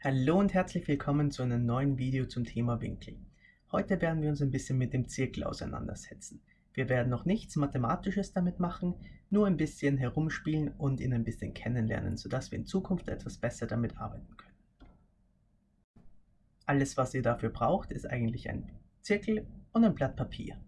Hallo und herzlich willkommen zu einem neuen Video zum Thema Winkel. Heute werden wir uns ein bisschen mit dem Zirkel auseinandersetzen. Wir werden noch nichts Mathematisches damit machen, nur ein bisschen herumspielen und ihn ein bisschen kennenlernen, sodass wir in Zukunft etwas besser damit arbeiten können. Alles was ihr dafür braucht ist eigentlich ein Zirkel und ein Blatt Papier.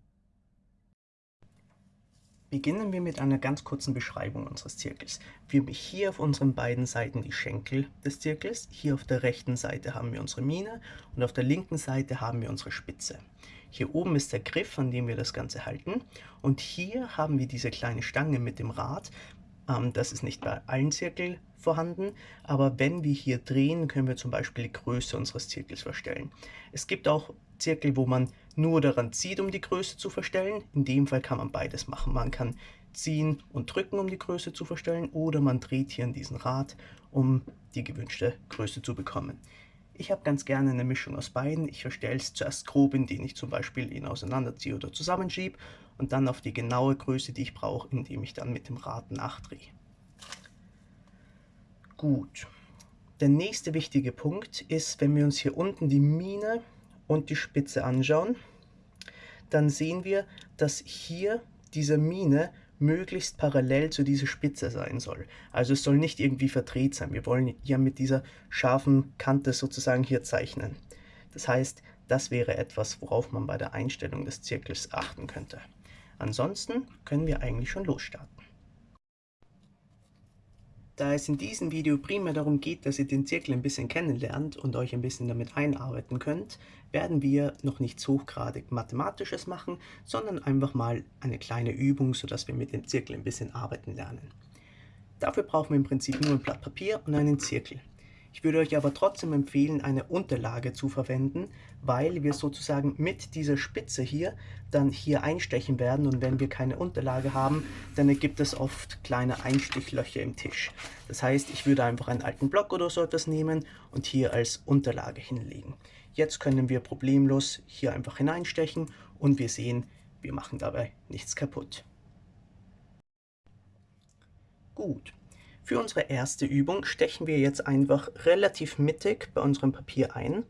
Beginnen wir mit einer ganz kurzen Beschreibung unseres Zirkels. Wir haben hier auf unseren beiden Seiten die Schenkel des Zirkels. Hier auf der rechten Seite haben wir unsere Mine und auf der linken Seite haben wir unsere Spitze. Hier oben ist der Griff, an dem wir das Ganze halten. Und hier haben wir diese kleine Stange mit dem Rad. Ähm, das ist nicht bei allen Zirkeln vorhanden, aber wenn wir hier drehen, können wir zum Beispiel die Größe unseres Zirkels verstellen. Es gibt auch Zirkel, wo man nur daran zieht, um die Größe zu verstellen. In dem Fall kann man beides machen. Man kann ziehen und drücken, um die Größe zu verstellen, oder man dreht hier an diesen Rad, um die gewünschte Größe zu bekommen. Ich habe ganz gerne eine Mischung aus beiden. Ich verstelle es zuerst grob, indem ich zum Beispiel ihn auseinanderziehe oder zusammenschiebe und dann auf die genaue Größe, die ich brauche, indem ich dann mit dem Rad nachdrehe. Gut. Der nächste wichtige Punkt ist, wenn wir uns hier unten die Mine und die Spitze anschauen, dann sehen wir, dass hier diese Mine möglichst parallel zu dieser Spitze sein soll. Also es soll nicht irgendwie verdreht sein. Wir wollen ja mit dieser scharfen Kante sozusagen hier zeichnen. Das heißt, das wäre etwas, worauf man bei der Einstellung des Zirkels achten könnte. Ansonsten können wir eigentlich schon losstarten. Da es in diesem Video primär darum geht, dass ihr den Zirkel ein bisschen kennenlernt und euch ein bisschen damit einarbeiten könnt, werden wir noch nichts hochgradig Mathematisches machen, sondern einfach mal eine kleine Übung, sodass wir mit dem Zirkel ein bisschen arbeiten lernen. Dafür brauchen wir im Prinzip nur ein Blatt Papier und einen Zirkel. Ich würde euch aber trotzdem empfehlen, eine Unterlage zu verwenden, weil wir sozusagen mit dieser Spitze hier dann hier einstechen werden und wenn wir keine Unterlage haben, dann ergibt es oft kleine Einstichlöcher im Tisch. Das heißt, ich würde einfach einen alten Block oder so etwas nehmen und hier als Unterlage hinlegen. Jetzt können wir problemlos hier einfach hineinstechen und wir sehen, wir machen dabei nichts kaputt. Gut, für unsere erste Übung stechen wir jetzt einfach relativ mittig bei unserem Papier ein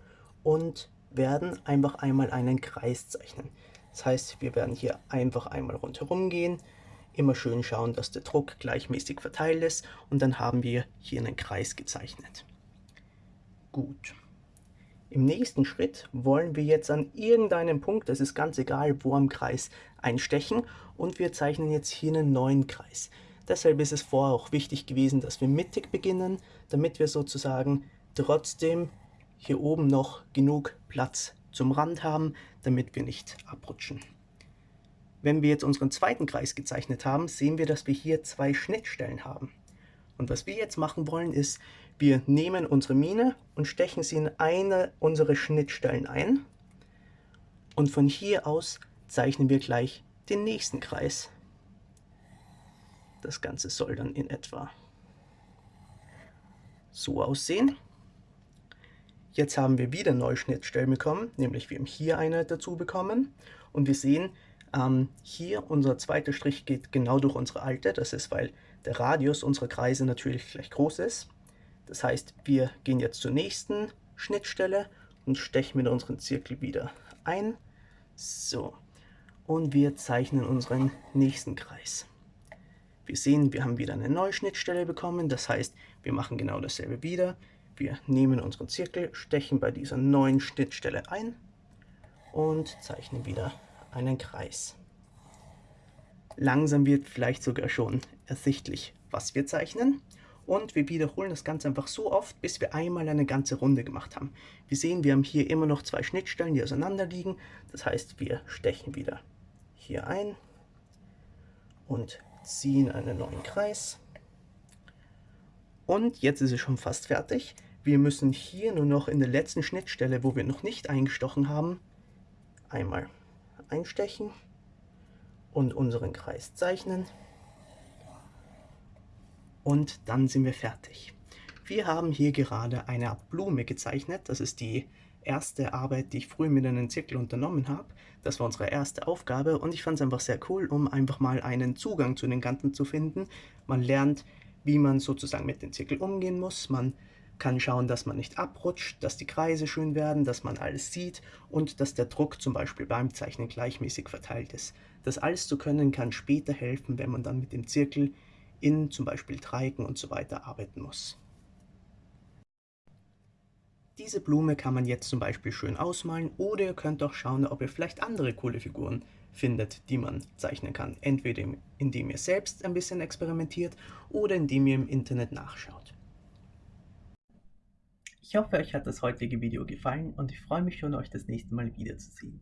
und werden einfach einmal einen Kreis zeichnen. Das heißt, wir werden hier einfach einmal rundherum gehen, immer schön schauen, dass der Druck gleichmäßig verteilt ist und dann haben wir hier einen Kreis gezeichnet. Gut. Im nächsten Schritt wollen wir jetzt an irgendeinem Punkt, das ist ganz egal, wo am Kreis, einstechen und wir zeichnen jetzt hier einen neuen Kreis. Deshalb ist es vorher auch wichtig gewesen, dass wir mittig beginnen, damit wir sozusagen trotzdem hier oben noch genug Platz zum Rand haben, damit wir nicht abrutschen. Wenn wir jetzt unseren zweiten Kreis gezeichnet haben, sehen wir, dass wir hier zwei Schnittstellen haben. Und was wir jetzt machen wollen, ist, wir nehmen unsere Mine und stechen sie in eine unserer Schnittstellen ein. Und von hier aus zeichnen wir gleich den nächsten Kreis. Das Ganze soll dann in etwa so aussehen. Jetzt haben wir wieder neue Schnittstellen bekommen, nämlich wir haben hier eine dazu bekommen und wir sehen, ähm, hier unser zweiter Strich geht genau durch unsere alte, das ist, weil der Radius unserer Kreise natürlich gleich groß ist. Das heißt, wir gehen jetzt zur nächsten Schnittstelle und stechen mit unserem Zirkel wieder ein. So, und wir zeichnen unseren nächsten Kreis. Wir sehen, wir haben wieder eine neue Schnittstelle bekommen, das heißt, wir machen genau dasselbe wieder. Wir nehmen unseren Zirkel, stechen bei dieser neuen Schnittstelle ein und zeichnen wieder einen Kreis. Langsam wird vielleicht sogar schon ersichtlich, was wir zeichnen. Und wir wiederholen das Ganze einfach so oft, bis wir einmal eine ganze Runde gemacht haben. Wir sehen, wir haben hier immer noch zwei Schnittstellen, die auseinander liegen. Das heißt, wir stechen wieder hier ein und ziehen einen neuen Kreis. Und jetzt ist es schon fast fertig. Wir müssen hier nur noch in der letzten Schnittstelle, wo wir noch nicht eingestochen haben, einmal einstechen und unseren Kreis zeichnen. Und dann sind wir fertig. Wir haben hier gerade eine Art Blume gezeichnet. Das ist die erste Arbeit, die ich früh mit einem Zirkel unternommen habe. Das war unsere erste Aufgabe und ich fand es einfach sehr cool, um einfach mal einen Zugang zu den Ganzen zu finden. Man lernt, wie man sozusagen mit dem Zirkel umgehen muss. Man kann schauen, dass man nicht abrutscht, dass die Kreise schön werden, dass man alles sieht und dass der Druck zum Beispiel beim Zeichnen gleichmäßig verteilt ist. Das alles zu können kann später helfen, wenn man dann mit dem Zirkel in zum Beispiel Dreiecken und so weiter arbeiten muss. Diese Blume kann man jetzt zum Beispiel schön ausmalen oder ihr könnt auch schauen, ob ihr vielleicht andere coole Figuren findet, die man zeichnen kann. Entweder indem ihr selbst ein bisschen experimentiert oder indem ihr im Internet nachschaut. Ich hoffe, euch hat das heutige Video gefallen und ich freue mich schon, euch das nächste Mal wiederzusehen.